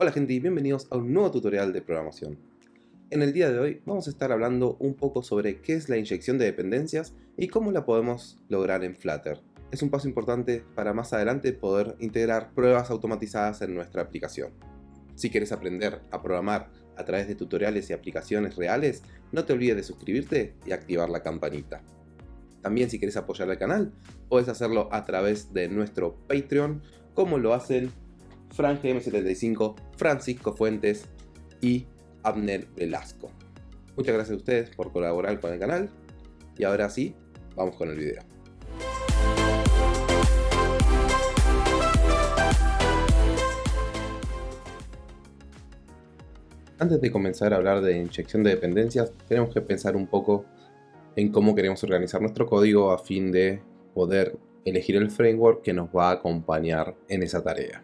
Hola gente y bienvenidos a un nuevo tutorial de programación. En el día de hoy vamos a estar hablando un poco sobre qué es la inyección de dependencias y cómo la podemos lograr en Flutter. Es un paso importante para más adelante poder integrar pruebas automatizadas en nuestra aplicación. Si quieres aprender a programar a través de tutoriales y aplicaciones reales, no te olvides de suscribirte y activar la campanita. También si quieres apoyar al canal, puedes hacerlo a través de nuestro Patreon, como lo hacen Fran GM75, Francisco Fuentes y Abner Velasco. Muchas gracias a ustedes por colaborar con el canal y ahora sí, vamos con el video. Antes de comenzar a hablar de inyección de dependencias, tenemos que pensar un poco en cómo queremos organizar nuestro código a fin de poder elegir el framework que nos va a acompañar en esa tarea.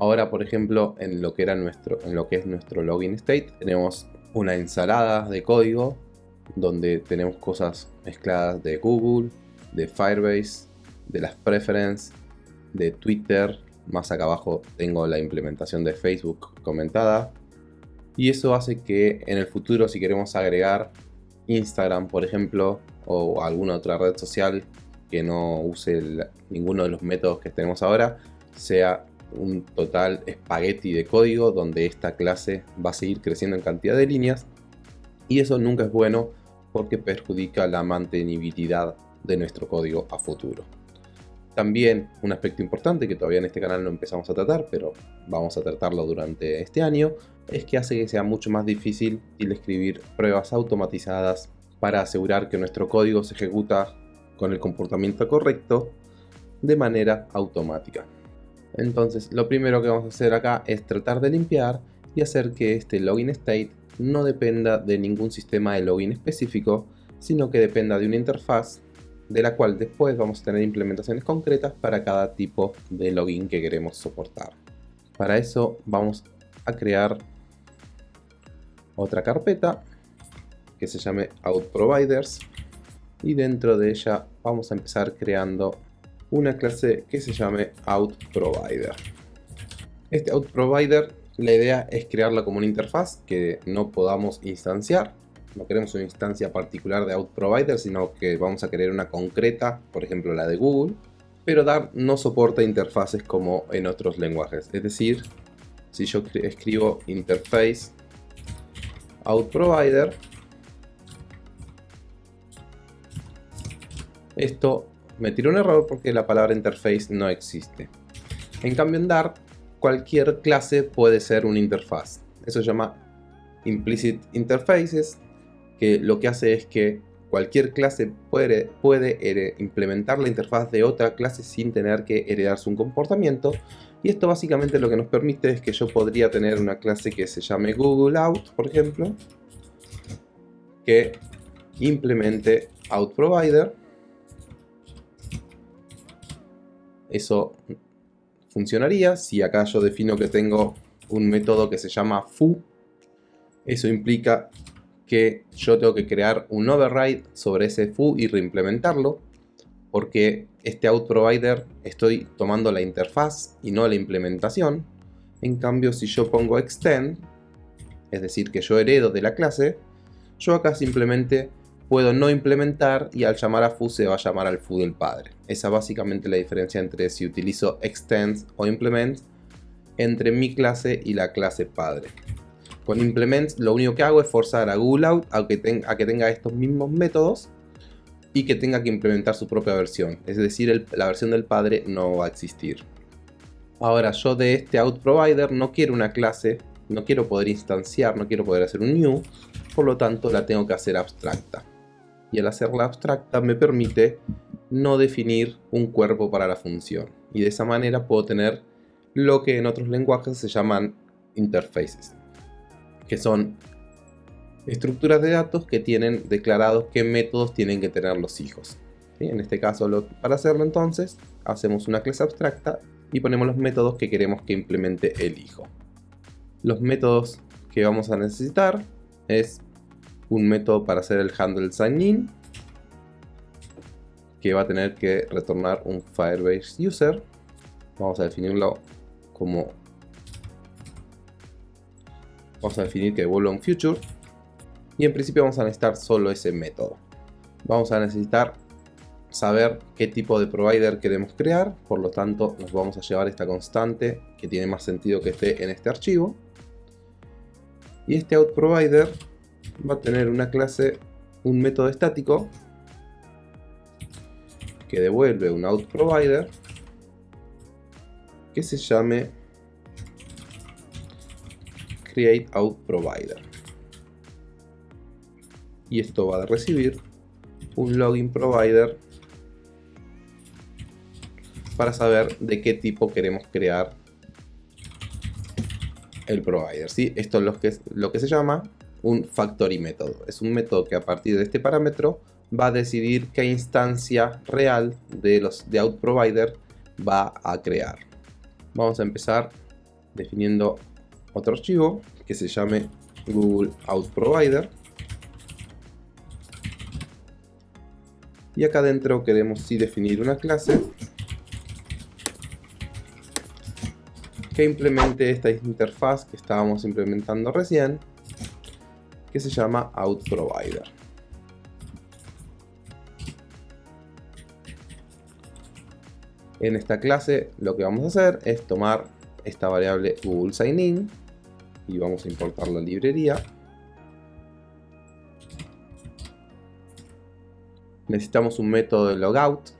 Ahora, por ejemplo, en lo que, era nuestro, en lo que es nuestro login state, tenemos una ensalada de código donde tenemos cosas mezcladas de Google, de Firebase, de las preferences, de Twitter, más acá abajo tengo la implementación de Facebook comentada. Y eso hace que en el futuro si queremos agregar Instagram, por ejemplo, o alguna otra red social que no use ninguno de los métodos que tenemos ahora, sea un total espagueti de código donde esta clase va a seguir creciendo en cantidad de líneas y eso nunca es bueno porque perjudica la mantenibilidad de nuestro código a futuro. También un aspecto importante que todavía en este canal no empezamos a tratar, pero vamos a tratarlo durante este año, es que hace que sea mucho más difícil escribir pruebas automatizadas para asegurar que nuestro código se ejecuta con el comportamiento correcto de manera automática. Entonces lo primero que vamos a hacer acá es tratar de limpiar y hacer que este login state no dependa de ningún sistema de login específico, sino que dependa de una interfaz de la cual después vamos a tener implementaciones concretas para cada tipo de login que queremos soportar. Para eso vamos a crear otra carpeta que se llame OutProviders y dentro de ella vamos a empezar creando una clase que se llame OutProvider. Este OutProvider, la idea es crearla como una interfaz que no podamos instanciar. No queremos una instancia particular de OutProvider, sino que vamos a querer una concreta, por ejemplo la de Google. Pero Dart no soporta interfaces como en otros lenguajes. Es decir, si yo escribo interface OutProvider, esto me tiró un error porque la palabra interface no existe. En cambio en Dart, cualquier clase puede ser una interfaz. Eso se llama Implicit Interfaces, que lo que hace es que cualquier clase puede, implementar la interfaz de otra clase sin tener que heredarse un comportamiento. Y esto básicamente lo que nos permite es que yo podría tener una clase que se llame Google Out, por ejemplo, que implemente OutProvider Eso funcionaría si acá yo defino que tengo un método que se llama foo. Eso implica que yo tengo que crear un override sobre ese foo y reimplementarlo porque este outProvider estoy tomando la interfaz y no la implementación. En cambio, si yo pongo extend, es decir, que yo heredo de la clase, yo acá simplemente puedo no implementar y al llamar a foo se va a llamar al foo del padre. Esa es básicamente la diferencia entre si utilizo extends o implement entre mi clase y la clase padre. Con implement lo único que hago es forzar a Google Out a que, tenga estos mismos métodos y que tenga que implementar su propia versión. Es decir, la versión del padre no va a existir. Ahora yo de este out provider no quiero una clase, no quiero poder instanciar, no quiero poder hacer un new, por lo tanto la tengo que hacer abstracta y al hacerla abstracta me permite no definir un cuerpo para la función. Y de esa manera puedo tener lo que en otros lenguajes se llaman interfaces que son estructuras de datos que tienen declarados qué métodos tienen que tener los hijos en este caso para hacerlo entonces hacemos una clase abstracta y ponemos los métodos que queremos que implemente el hijo. Los métodos que vamos a necesitar es un método para hacer el handle sign in que va a tener que retornar un Firebase user vamos a definirlo como Vamos a definir que devuelva un future. Y en principio vamos a necesitar solo ese método. Vamos a necesitar saber qué tipo de provider queremos crear. Por lo tanto, nos vamos a llevar esta constante que tiene más sentido que esté en este archivo. Y este outProvider va a tener una clase, un método estático que devuelve un outProvider que se llame createOutProvider. Y esto va a recibir un login provider para saber de qué tipo queremos crear el provider. ¿sí? Esto es lo que, lo que se llama un factory método. Es un método que a partir de este parámetro va a decidir qué instancia real de los de out provider va a crear. Vamos a empezar definiendo otro archivo que se llame Google Out Provider. Y acá adentro queremos sí definir una clase que implemente esta interfaz que estábamos implementando recién, que se llama OutProvider. En esta clase lo que vamos a hacer es tomar esta variable Google Sign y vamos a importar la librería. Necesitamos un método de logout,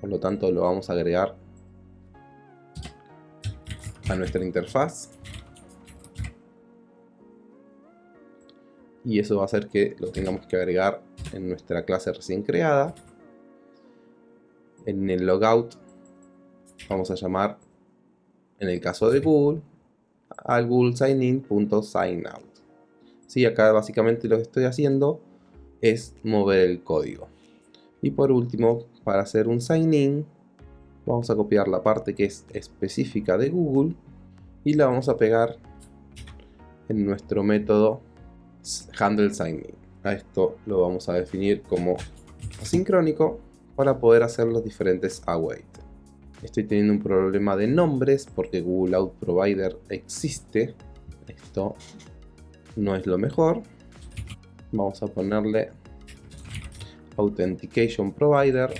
por lo tanto lo vamos a agregar a nuestra interfaz. Y eso va a hacer que lo tengamos que agregar en nuestra clase recién creada. En el logout vamos a llamar, en el caso de Google, al google signin.signout. Sí, acá básicamente lo que estoy haciendo es mover el código. Y por último, para hacer un sign in, vamos a copiar la parte que es específica de Google y la vamos a pegar en nuestro método handle signing. A esto lo vamos a definir como asincrónico para poder hacer los diferentes await. Estoy teniendo un problema de nombres porque Google Out Provider existe. Esto no es lo mejor. Vamos a ponerle Authentication Provider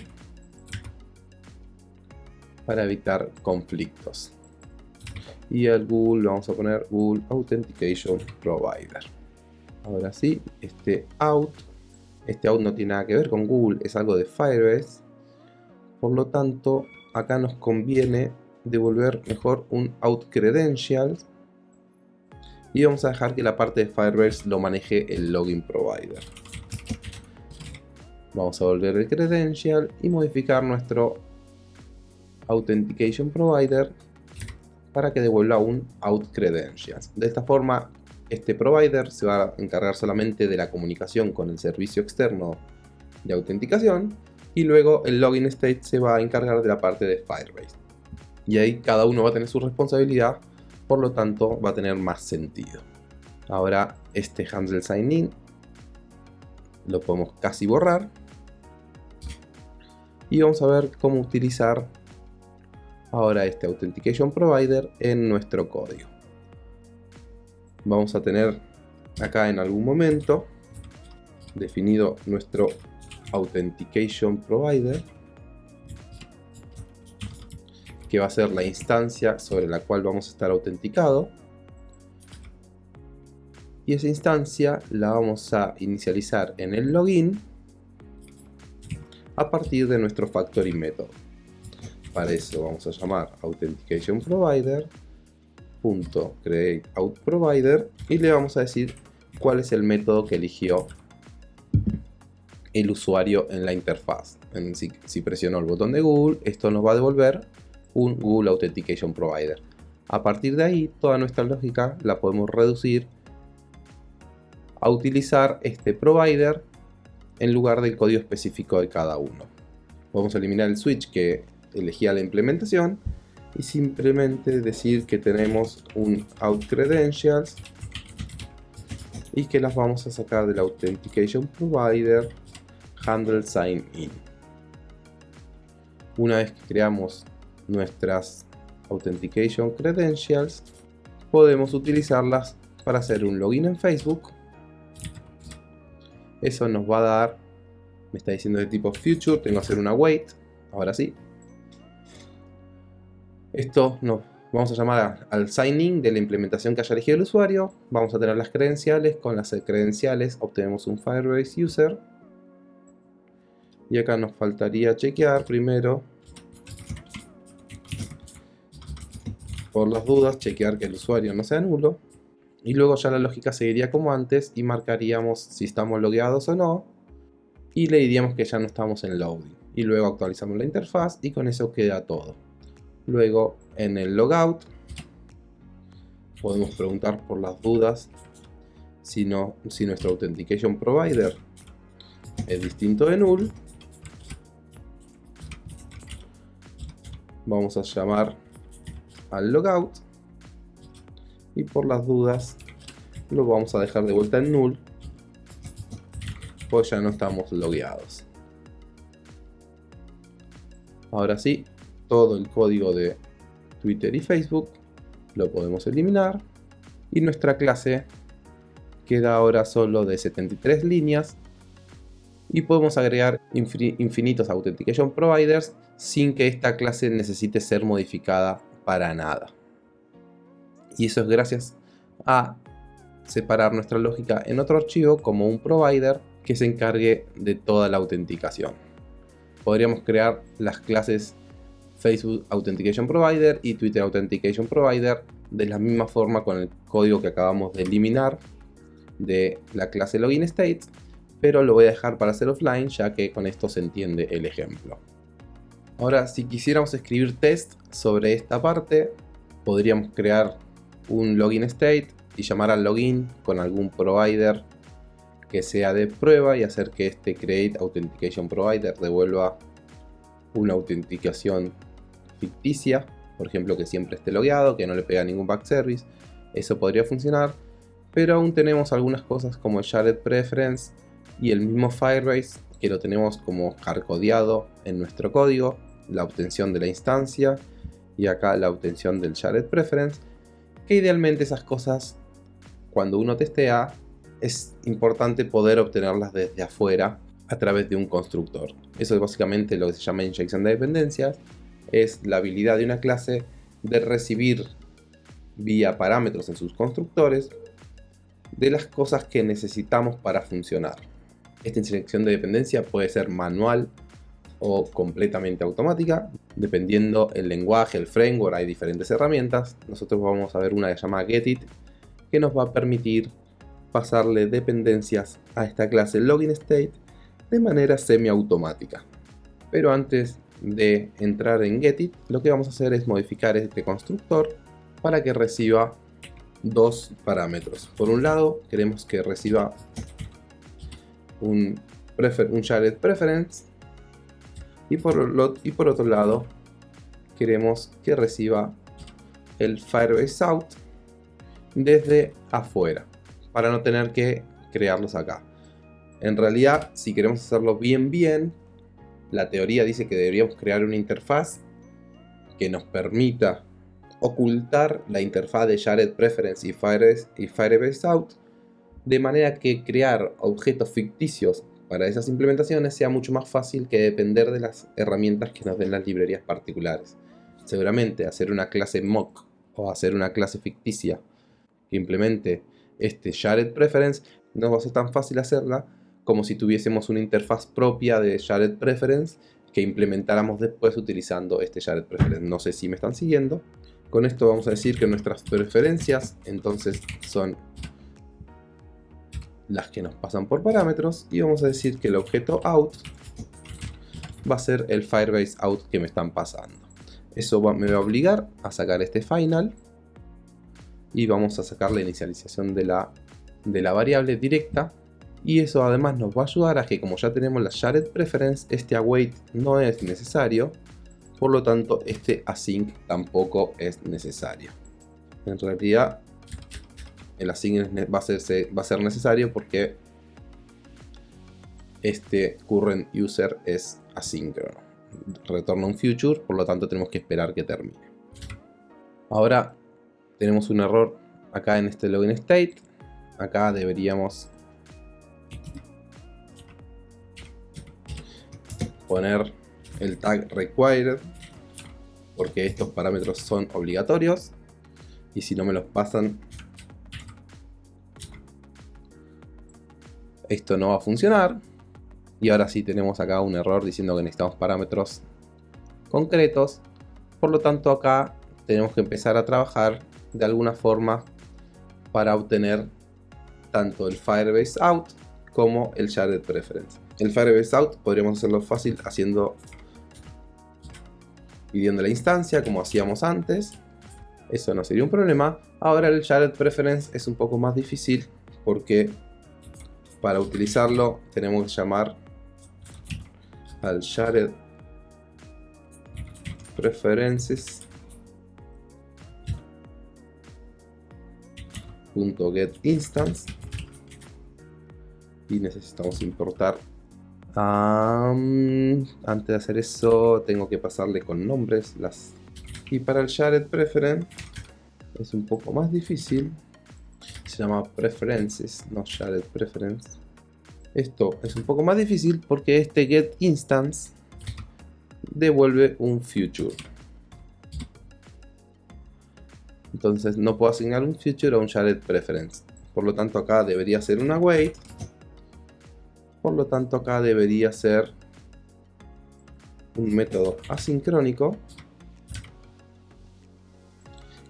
para evitar conflictos. Y al Google vamos a poner Google Authentication Provider. Ahora sí, este out, este out no tiene nada que ver con Google, es algo de Firebase. Por lo tanto, acá nos conviene devolver mejor un out credentials y vamos a dejar que la parte de Firebase lo maneje el login provider. Vamos a volver el credential y modificar nuestro Authentication Provider para que devuelva un Out Credentials. De esta forma, este provider se va a encargar solamente de la comunicación con el servicio externo de autenticación y luego el login state se va a encargar de la parte de Firebase. Y ahí cada uno va a tener su responsabilidad, por lo tanto va a tener más sentido. Ahora este handle sign in lo podemos casi borrar y vamos a ver cómo utilizar ahora este Authentication Provider en nuestro código. Vamos a tener acá en algún momento definido nuestro Authentication Provider que va a ser la instancia sobre la cual vamos a estar autenticado. Y esa instancia la vamos a inicializar en el login a partir de nuestro factory método para eso vamos a llamar authentication provider provider y le vamos a decir cuál es el método que eligió el usuario en la interfaz. Si, si presionó el botón de Google, esto nos va a devolver un Google Authentication Provider. A partir de ahí, toda nuestra lógica la podemos reducir a utilizar este provider en lugar del código específico de cada uno. A eliminar el switch que elegía la implementación y simplemente decir que tenemos un out credentials y que las vamos a sacar del authentication provider handle sign in una vez que creamos nuestras authentication credentials podemos utilizarlas para hacer un login en Facebook. Eso nos va a dar, me está diciendo de tipo future, tengo que hacer una wait, ahora sí. Esto nos vamos a llamar al signing de la implementación que haya elegido el usuario. Vamos a tener las credenciales, con las credenciales obtenemos un Firebase User. Y acá nos faltaría chequear primero por las dudas, chequear que el usuario no sea nulo. Y luego ya la lógica seguiría como antes y marcaríamos si estamos logueados o no. Y le diríamos que ya no estamos en loading. Y luego actualizamos la interfaz y con eso queda todo. Luego en el logout podemos preguntar por las dudas si, no, si nuestro authentication provider es distinto de null. Vamos a llamar al logout y por las dudas lo vamos a dejar de vuelta en null pues ya no estamos logueados ahora sí todo el código de Twitter y Facebook lo podemos eliminar y nuestra clase queda ahora solo de 73 líneas y podemos agregar infinitos Authentication Providers sin que esta clase necesite ser modificada para nada. Y eso es gracias a separar nuestra lógica en otro archivo como un provider que se encargue de toda la autenticación. Podríamos crear las clases Facebook Authentication Provider y Twitter Authentication Provider de la misma forma con el código que acabamos de eliminar de la clase Login State, pero lo voy a dejar para hacer offline ya que con esto se entiende el ejemplo. Ahora, si quisiéramos escribir test sobre esta parte, podríamos crear un login state y llamar al login con algún provider que sea de prueba y hacer que este create authentication provider devuelva una autenticación ficticia, por ejemplo que siempre esté logueado, que no le pega ningún back service, eso podría funcionar, pero aún tenemos algunas cosas como el shared preference y el mismo Firebase que lo tenemos como hardcodeado en nuestro código la obtención de la instancia y acá la obtención del shared preference, que idealmente esas cosas cuando uno testea es importante poder obtenerlas desde afuera a través de un constructor. Eso es básicamente lo que se llama inyección de dependencias, es la habilidad de una clase de recibir vía parámetros en sus constructores de las cosas que necesitamos para funcionar. Esta inyección de dependencia puede ser manual o completamente automática, dependiendo el lenguaje, el framework, hay diferentes herramientas. Nosotros vamos a ver una que se llama GetIt, que nos va a permitir pasarle dependencias a esta clase LoginState de manera semiautomática. Pero antes de entrar en GetIt, lo que vamos a hacer es modificar este constructor para que reciba dos parámetros. Por un lado, queremos que reciba un, un shared preference y por, y por otro lado queremos que reciba el Firebase Out desde afuera para no tener que crearlos acá. En realidad, si queremos hacerlo bien bien, la teoría dice que deberíamos crear una interfaz que nos permita ocultar la interfaz de Shared Preference y Firebase, Out de manera que crear objetos ficticios para esas implementaciones sea mucho más fácil que depender de las herramientas que nos den las librerías particulares. Seguramente hacer una clase mock o hacer una clase ficticia que implemente este shared preference no va a ser tan fácil hacerla como si tuviésemos una interfaz propia de shared preference que implementáramos después utilizando este shared preference. No sé si me están siguiendo. Con esto vamos a decir que nuestras preferencias entonces son las que nos pasan por parámetros y vamos a decir que el objeto out va a ser el Firebase out que me están pasando. Eso me va a obligar a sacar este final y vamos a sacar la inicialización de la, de la variable directa y eso además nos va a ayudar a que como ya tenemos la shared preference, este await no es necesario, por lo tanto este async tampoco es necesario. En realidad el async va a, ser, necesario porque este current user es asíncrono. Retorna un future, por lo tanto tenemos que esperar que termine. Ahora tenemos un error acá en este login state, acá deberíamos poner el tag required porque estos parámetros son obligatorios y si no me los pasan esto no va a funcionar y ahora sí tenemos acá un error diciendo que necesitamos parámetros concretos por lo tanto acá tenemos que empezar a trabajar de alguna forma para obtener tanto el Firebase out como el Shared Preference. El Firebase out podríamos hacerlo fácil haciendo pidiendo la instancia como hacíamos antes. Eso no sería un problema. Ahora el Shared Preference es un poco más difícil porque para utilizarlo tenemos que llamar al Shared Preferences .get instance y necesitamos importar antes de hacer eso tengo que pasarle con nombres las y para el shared preference es un poco más difícil. Se llama preferences no shared preference. Esto es un poco más difícil porque este get instance devuelve un future. Entonces no puedo asignar un future a un shared preference. Por lo tanto acá debería ser una wait por lo tanto acá debería ser un método asincrónico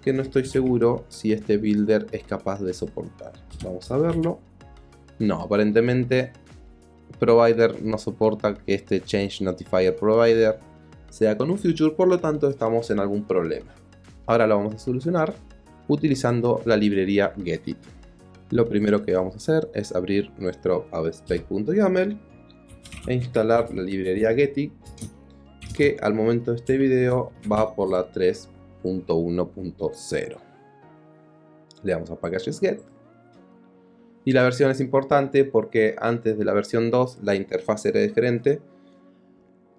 que no estoy seguro si este builder es capaz de soportar. Vamos a verlo. No, aparentemente provider no soporta que este change notifier provider sea con un future, por lo tanto estamos en algún problema. Ahora lo vamos a solucionar utilizando la librería getit lo primero que vamos a hacer es abrir nuestro avspec.yaml e instalar la librería Getty que al momento de este video va por la 3.1.0 le damos a packages get. Y la versión es importante porque antes de la versión 2 la interfaz era diferente.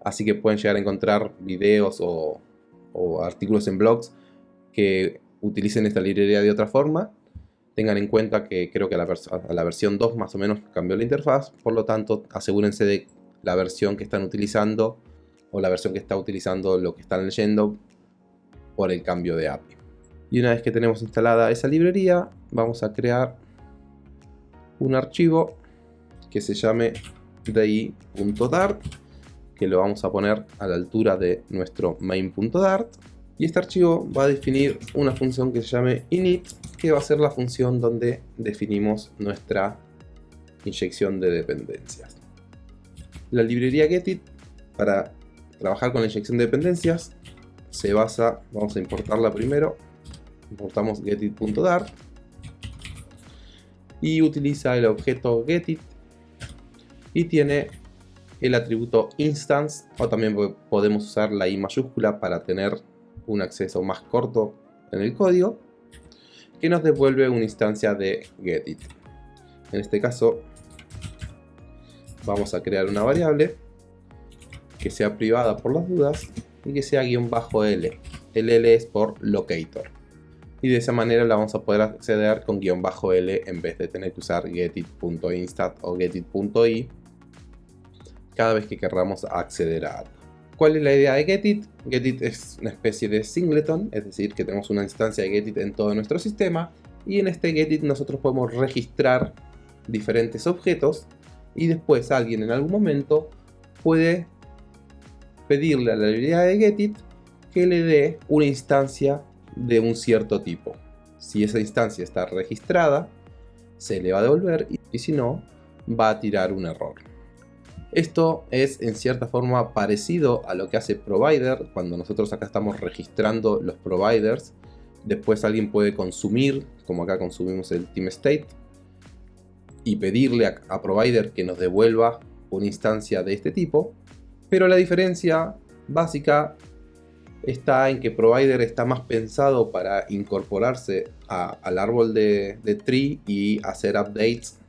Así que pueden llegar a encontrar videos o, o artículos en blogs que utilicen esta librería de otra forma Tengan en cuenta que creo que a la, versión 2 más o menos cambió la interfaz, por lo tanto asegúrense de la versión que están utilizando o la versión que está utilizando lo que están leyendo por el cambio de API. Y una vez que tenemos instalada esa librería, vamos a crear un archivo que se llame di.dart, que lo vamos a poner a la altura de nuestro main.dart. Y este archivo va a definir una función que se llame init, que va a ser la función donde definimos nuestra inyección de dependencias. La librería Getit, para trabajar con la inyección de dependencias, se basa, vamos a importarla primero, importamos getit.dart y utiliza el objeto getit y tiene el atributo instance o también podemos usar la i mayúscula para tener un acceso más corto en el código que nos devuelve una instancia de getIt. En este caso vamos a crear una variable que sea privada por las dudas y que sea guion bajo L. L es por locator. Y de esa manera la vamos a poder acceder con guion bajo L en vez de tener que usar getit.instat o getit.i cada vez que queramos acceder a algo. ¿Cuál es la idea de Getit? Getit es una especie de singleton, es decir, que tenemos una instancia de Getit en todo nuestro sistema y en este Getit nosotros podemos registrar diferentes objetos y después alguien en algún momento puede pedirle a la librería de Getit que le dé una instancia de un cierto tipo. Si esa instancia está registrada, se le va a devolver y si no, va a tirar un error. Esto es en cierta forma parecido a lo que hace Provider, cuando nosotros acá estamos registrando los providers, después alguien puede consumir, como acá consumimos el team state, y pedirle a, Provider que nos devuelva una instancia de este tipo, pero la diferencia básica está en que Provider está más pensado para incorporarse al árbol de, de tree y hacer updates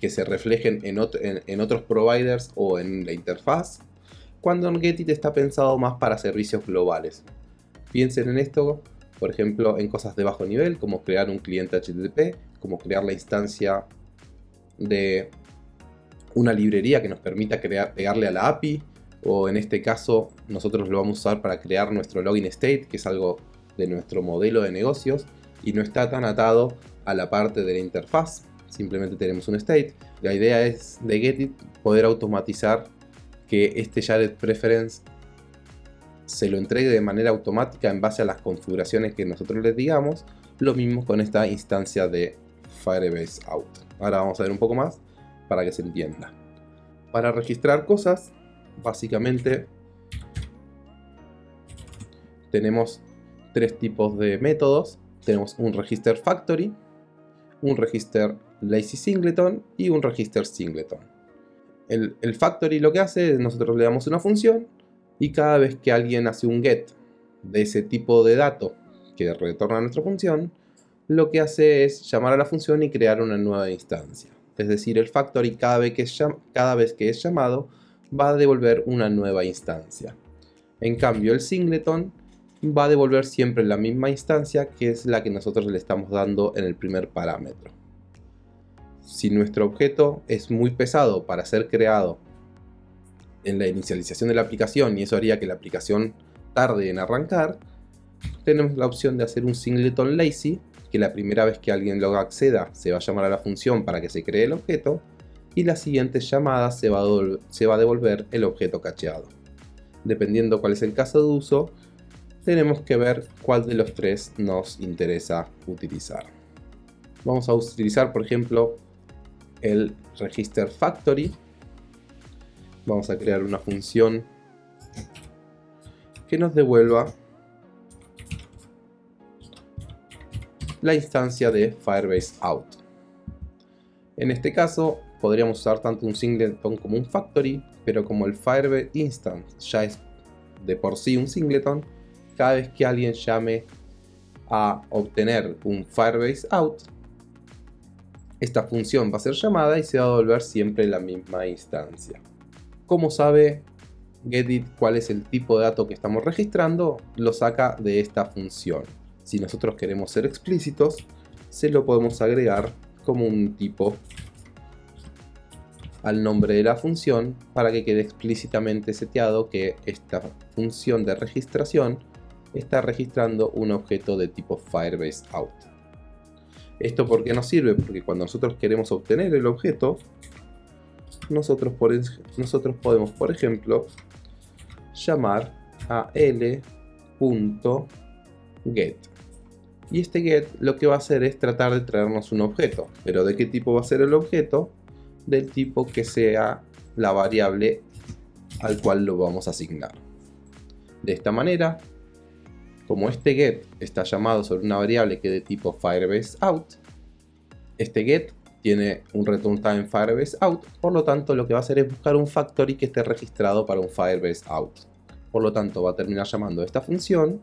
que se reflejen en, otros providers o en la interfaz, cuando Getit está pensado más para servicios globales. Piensen en esto por ejemplo, en cosas de bajo nivel, como crear un cliente HTTP, como crear la instancia de una librería que nos permita pegarle a la API, o en este caso nosotros lo vamos a usar para crear nuestro login state, que es algo de nuestro modelo de negocios, y no está tan atado a la parte de la interfaz, simplemente tenemos un state. La idea es de Getit poder automatizar que este Shared Preference se lo entregue de manera automática en base a las configuraciones que nosotros les digamos. Lo mismo con esta instancia de Firebase Out. Ahora vamos a ver un poco más para que se entienda. Para registrar cosas, básicamente tenemos tres tipos de métodos. Tenemos un register factory, un register lazy singleton y un register singleton. El, factory lo que hace es nosotros le damos una función y cada vez que alguien hace un get de ese tipo de dato que retorna a nuestra función, lo que hace es llamar a la función y crear una nueva instancia. Es decir, el factory cada vez que es, cada vez que es llamado va a devolver una nueva instancia. En cambio, el singleton va a devolver siempre la misma instancia que es la que nosotros le estamos dando en el primer parámetro. Si nuestro objeto es muy pesado para ser creado en la inicialización de la aplicación y eso haría que la aplicación tarde en arrancar, tenemos la opción de hacer un singleton lazy, que la primera vez que alguien lo acceda se va a llamar a la función para que se cree el objeto, y la siguiente llamada se va, se va a devolver el objeto cacheado. Dependiendo cuál es el caso de uso, tenemos que ver cuál de los tres nos interesa utilizar. Vamos a utilizar, por ejemplo, el register factory, vamos a crear una función que nos devuelva la instancia de Firebase out. En este caso podríamos usar tanto un singleton como un factory, pero como el Firebase instance ya es de por sí un singleton, cada vez que alguien llame a obtener un Firebase out, esta función va a ser llamada y se va a devolver siempre la misma instancia. ¿Cómo sabe Getit cuál es el tipo de dato que estamos registrando? Lo saca de esta función. Si nosotros queremos ser explícitos, se lo podemos agregar como un tipo al nombre de la función para que quede explícitamente seteado que esta función de registración está registrando un objeto de tipo Firebase Out. ¿Esto por qué nos sirve? Porque cuando nosotros queremos obtener el objeto, nosotros, nosotros podemos, por ejemplo, llamar a l.get. Y este get lo que va a hacer es tratar de traernos un objeto. Pero ¿de qué tipo va a ser el objeto? Del tipo que sea la variable al cual lo vamos a asignar. De esta manera, como este get está llamado sobre una variable que de tipo Firebase out, este get tiene un return time Firebase out, por lo tanto lo que va a hacer es buscar un factory que esté registrado para un Firebase out. Por lo tanto va a terminar llamando esta función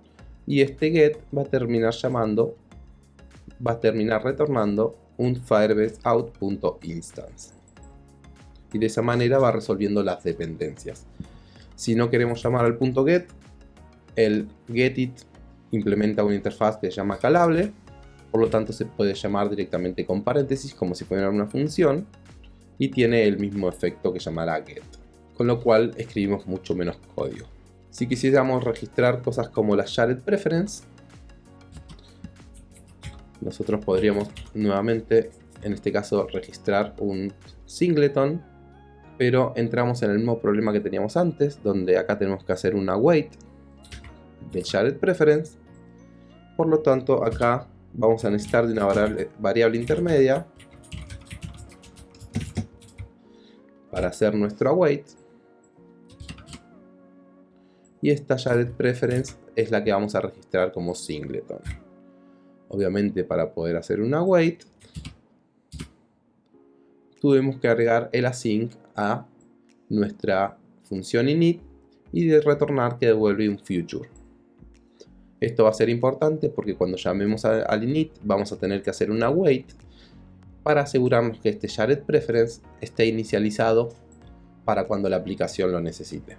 y este get va a terminar llamando, va a terminar retornando un Firebase out.instance. Y de esa manera va resolviendo las dependencias. Si no queremos llamar al punto get, el getIt implementa una interfaz que se llama calable por lo tanto se puede llamar directamente con paréntesis como si fuera una función y tiene el mismo efecto que llamar a get, con lo cual escribimos mucho menos código. Si quisiéramos registrar cosas como la shared preference, nosotros podríamos nuevamente, en este caso, registrar un singleton, pero entramos en el mismo problema que teníamos antes, donde acá tenemos que hacer una wait de shared preference, por lo tanto acá vamos a necesitar de una variable, intermedia para hacer nuestro await. Y esta shared preference es la que vamos a registrar como singleton. Obviamente para poder hacer un await tuvimos que agregar el async a nuestra función init y de retornar que devuelve un future esto va a ser importante porque cuando llamemos al init vamos a tener que hacer una wait para asegurarnos que este shared preference esté inicializado para cuando la aplicación lo necesite.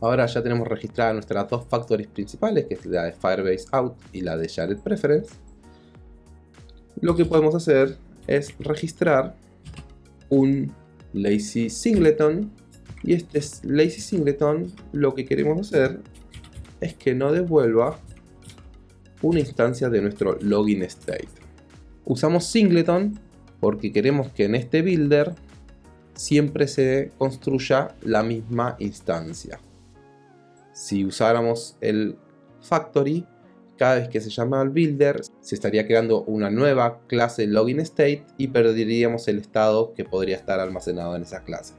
Ahora ya tenemos registradas nuestras dos factories principales, que es la de Firebase Out y la de Shared Preference. Lo que podemos hacer es registrar un lazy singleton y este lazy singleton lo que queremos hacer es que no devuelva una instancia de nuestro login state. Usamos singleton porque queremos que en este builder siempre se construya la misma instancia. Si usáramos el factory, cada vez que se llama al builder se estaría creando una nueva clase login state y perderíamos el estado que podría estar almacenado en esa clase.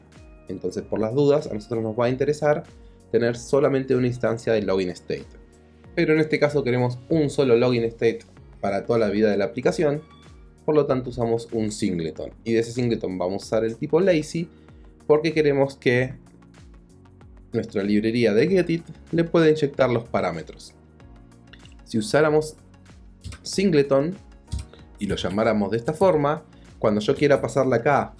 Entonces por las dudas a nosotros nos va a interesar tener solamente una instancia de login state. Pero en este caso queremos un solo login state para toda la vida de la aplicación, por lo tanto usamos un singleton. Y de ese singleton vamos a usar el tipo lazy porque queremos que nuestra librería de getit le pueda inyectar los parámetros. Si usáramos singleton y lo llamáramos de esta forma, cuando yo quiera pasarle acá,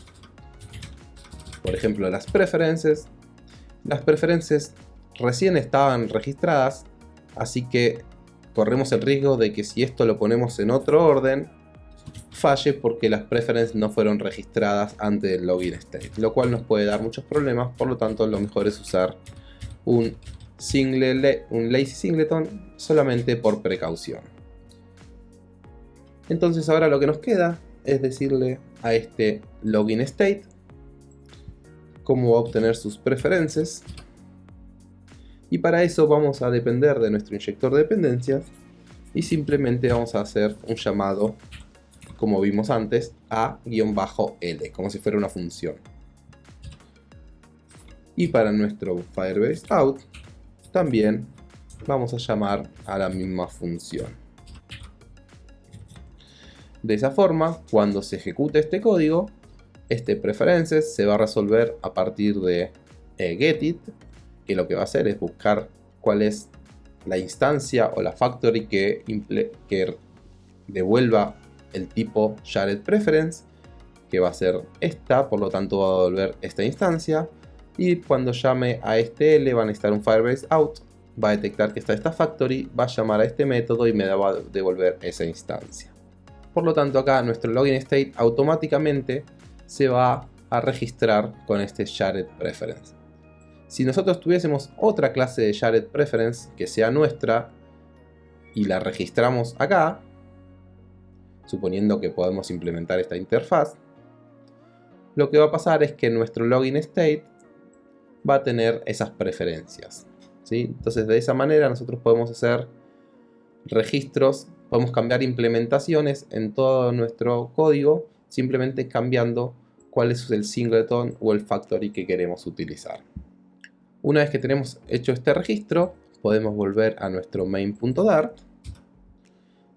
por ejemplo las preferences, las preferences recién estaban registradas, así que corremos el riesgo de que si esto lo ponemos en otro orden, falle porque las preferences no fueron registradas antes del login state, lo cual nos puede dar muchos problemas, por lo tanto lo mejor es usar un, single, un lazy singleton solamente por precaución. Entonces ahora lo que nos queda es decirle a este login state cómo va a obtener sus preferencias y para eso vamos a depender de nuestro inyector de dependencias y simplemente vamos a hacer un llamado como vimos antes a-l como si fuera una función y para nuestro Firebase out también vamos a llamar a la misma función. De esa forma, cuando se ejecute este código, este preferences se va a resolver a partir de eh, getit, que lo que va a hacer es buscar cuál es la instancia o la factory que, devuelva el tipo shared preference, que va a ser esta, por lo tanto va a devolver esta instancia, y cuando llame a este L va a necesitar un Firebase out, va a detectar que está esta factory, va a llamar a este método y me va a devolver esa instancia. Por lo tanto acá nuestro login state automáticamente se va a registrar con este shared preference. Si nosotros tuviésemos otra clase de shared preference que sea nuestra y la registramos acá, suponiendo que podemos implementar esta interfaz, lo que va a pasar es que nuestro login state va a tener esas preferencias. Entonces de esa manera nosotros podemos hacer registros, podemos cambiar implementaciones en todo nuestro código simplemente cambiando cuál es el singleton o el factory que queremos utilizar. Una vez que tenemos hecho este registro, podemos volver a nuestro main.dart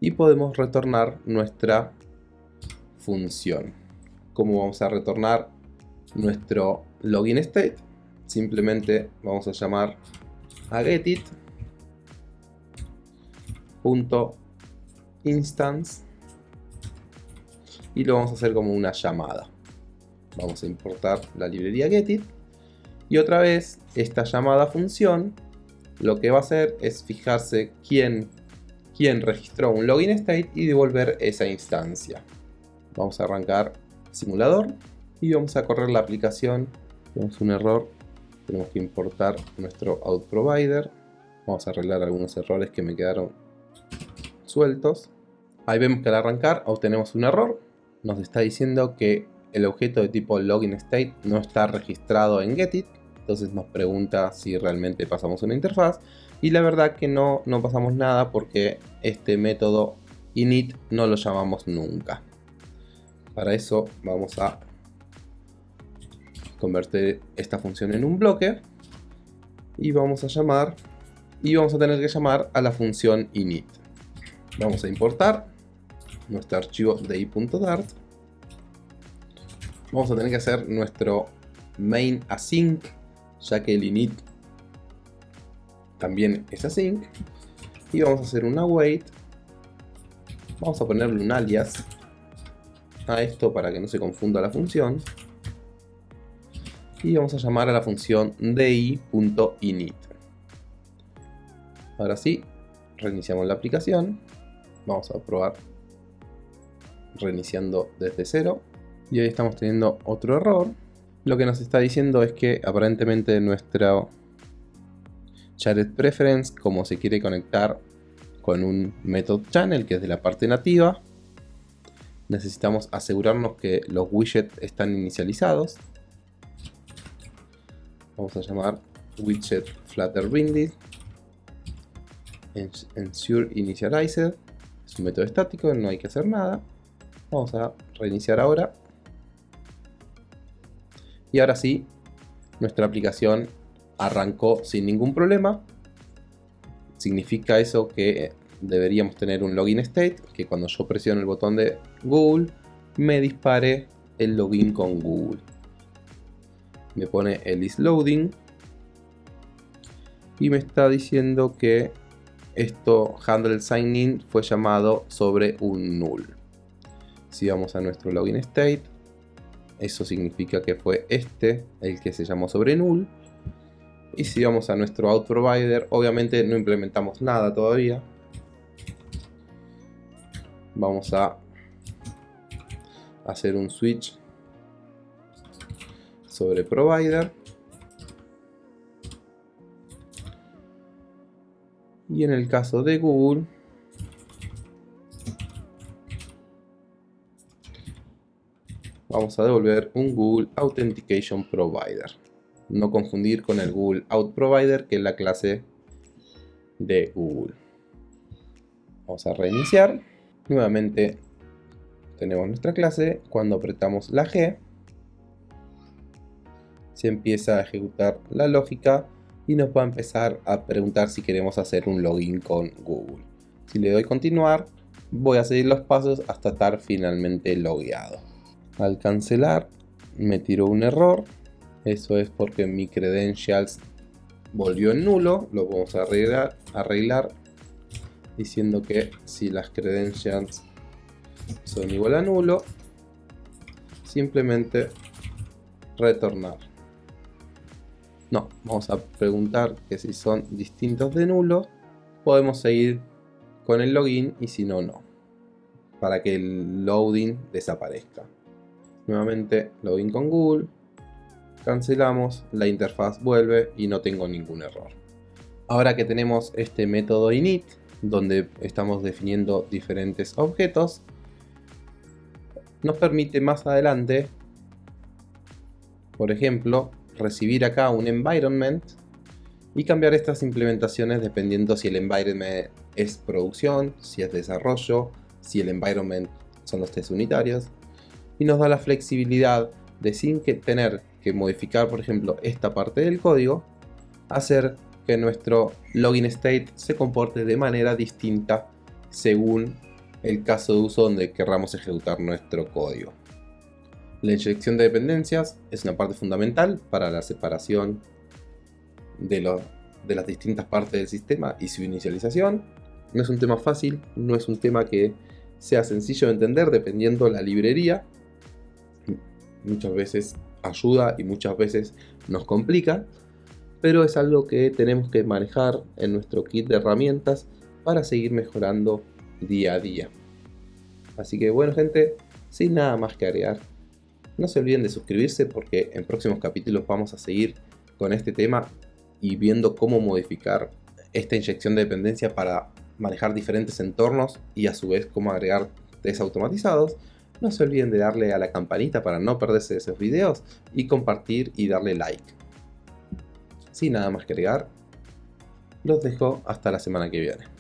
y podemos retornar nuestra función. ¿Cómo vamos a retornar nuestro login state? simplemente vamos a llamar a getit instance y lo vamos a hacer como una llamada vamos a importar la librería getit y otra vez esta llamada función lo que va a hacer es fijarse quién, quién registró un login state y devolver esa instancia. Vamos a arrancar simulador y vamos a correr la aplicación. Tenemos un error tenemos que importar nuestro out provider. Vamos a arreglar algunos errores que me quedaron sueltos. Ahí vemos que al arrancar obtenemos un error. Nos está diciendo que el objeto de tipo login state no está registrado en getit entonces nos pregunta si realmente pasamos una interfaz. Y la verdad que no, no pasamos nada porque este método init no lo llamamos nunca. Para eso vamos a convertir esta función en un bloque y vamos a llamar y vamos a tener que llamar a la función init. Vamos a importar nuestro archivo de i.dart vamos a tener que hacer nuestro main async ya que el init también es async y vamos a hacer una await vamos a ponerle un alias a esto para que no se confunda la función y vamos a llamar a la función di.init. Ahora sí, reiniciamos la aplicación. Vamos a probar reiniciando desde cero. Y ahí estamos teniendo otro error. Lo que nos está diciendo es que aparentemente nuestra Shared Preference, como se quiere conectar con un method channel que es de la parte nativa, necesitamos asegurarnos que los widgets están inicializados. Vamos a llamar widget flutter binding ensure initialized es un método estático, no hay que hacer nada. Vamos a reiniciar ahora y ahora sí nuestra aplicación arrancó sin ningún problema. Significa eso que deberíamos tener un login state que cuando yo presiono el botón de Google me dispare el login con Google. Me pone el is loading. Y me está diciendo que esto handle sign in fue llamado sobre un null. Si vamos a nuestro login state eso significa que fue este el que se llamó sobre null. Y si vamos a nuestro out provider obviamente no implementamos nada todavía. Vamos a hacer un switch sobre provider. Y en el caso de Google vamos a devolver un Google Authentication Provider no confundir con el Google Out Provider que es la clase de Google vamos a reiniciar Nuevamente tenemos nuestra clase. Cuando apretamos la G, se empieza a ejecutar la lógica y nos va a empezar a preguntar si queremos hacer un login con Google. Si le doy continuar, voy a seguir los pasos hasta estar finalmente logueado. Al cancelar, me tiró un error. Eso es porque mi credentials volvió en nulo. Lo vamos a arreglar, arreglar diciendo que si las credentials son igual a nulo, simplemente retornar. No, vamos a preguntar que si son distintos de nulo, podemos seguir con el login y si no, no. Para que el loading desaparezca. Nuevamente login con Google, cancelamos, la interfaz vuelve y no tengo ningún error. Ahora que tenemos este método init, donde estamos definiendo diferentes objetos, nos permite más adelante, por ejemplo, recibir acá un environment y cambiar estas implementaciones dependiendo si el environment es producción, si es desarrollo, si el environment son los test unitarios y nos da la flexibilidad de sin tener que modificar por ejemplo esta parte del código hacer que nuestro login state se comporte de manera distinta según el caso de uso donde querramos ejecutar nuestro código. La inyección de dependencias es una parte fundamental para la separación de, de las distintas partes del sistema y su inicialización. No es un tema fácil, no es un tema que sea sencillo de entender dependiendo la librería. Muchas veces ayuda y muchas veces nos complica pero es algo que tenemos que manejar en nuestro kit de herramientas para seguir mejorando día a día. Así que bueno gente, sin nada más que agregar, no se olviden de suscribirse porque en próximos capítulos vamos a seguir con este tema y viendo cómo modificar esta inyección de dependencia para manejar diferentes entornos y a su vez cómo agregar test automatizados. No se olviden de darle a la campanita para no perderse esos videos y compartir y darle like. Sin nada más que agregar, los dejo hasta la semana que viene.